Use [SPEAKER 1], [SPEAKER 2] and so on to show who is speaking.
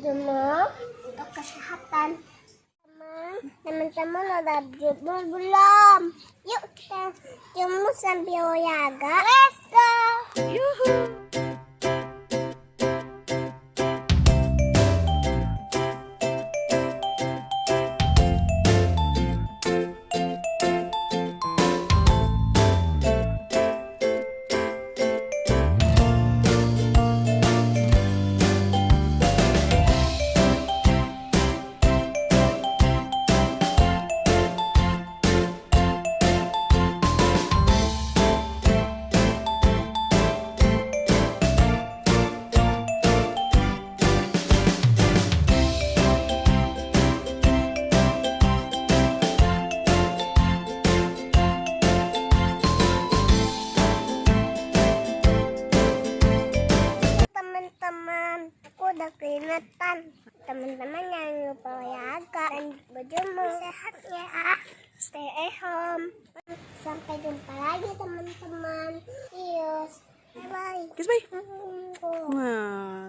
[SPEAKER 1] bajumu untuk kesehatan. Teman-teman udah jemur belum? Yuk kita jemur sambil olahraga. Let's go! teman-teman keringetan teman-teman jangan lupa olahraga dan berjemur sehat ya. Stay at home. Sampai jumpa lagi teman-teman. Cheers bye bye
[SPEAKER 2] Kiss bye. Wow.